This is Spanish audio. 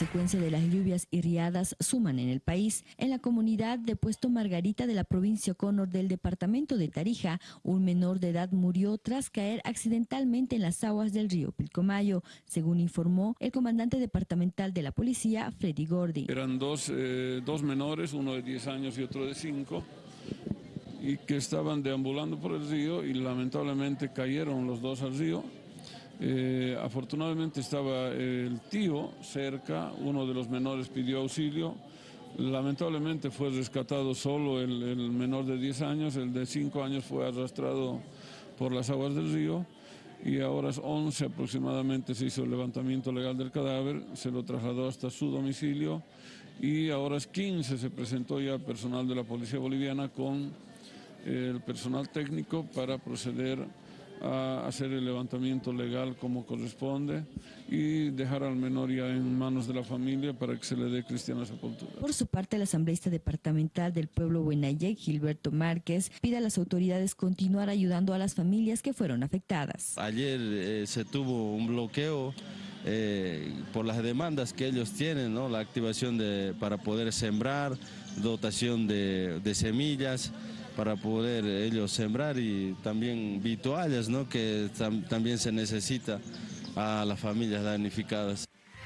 secuencia de las lluvias y riadas suman en el país. En la comunidad de Puesto Margarita de la provincia Conor del departamento de Tarija, un menor de edad murió tras caer accidentalmente en las aguas del río Pilcomayo, según informó el comandante departamental de la policía, Freddy Gordi. Eran dos, eh, dos menores, uno de 10 años y otro de 5, y que estaban deambulando por el río y lamentablemente cayeron los dos al río eh, afortunadamente estaba el tío cerca, uno de los menores pidió auxilio, lamentablemente fue rescatado solo el, el menor de 10 años, el de 5 años fue arrastrado por las aguas del río y ahora es 11 aproximadamente se hizo el levantamiento legal del cadáver, se lo trasladó hasta su domicilio y ahora es 15 se presentó ya personal de la policía boliviana con el personal técnico para proceder a hacer el levantamiento legal como corresponde y dejar al menor ya en manos de la familia para que se le dé cristiana sepultura. Por su parte, el asambleísta departamental del pueblo Buenayek, Gilberto Márquez, pide a las autoridades continuar ayudando a las familias que fueron afectadas. Ayer eh, se tuvo un bloqueo eh, por las demandas que ellos tienen, ¿no? la activación de, para poder sembrar, dotación de, de semillas, para poder ellos sembrar y también vituallas, ¿no? que tam también se necesita a las familias damnificadas.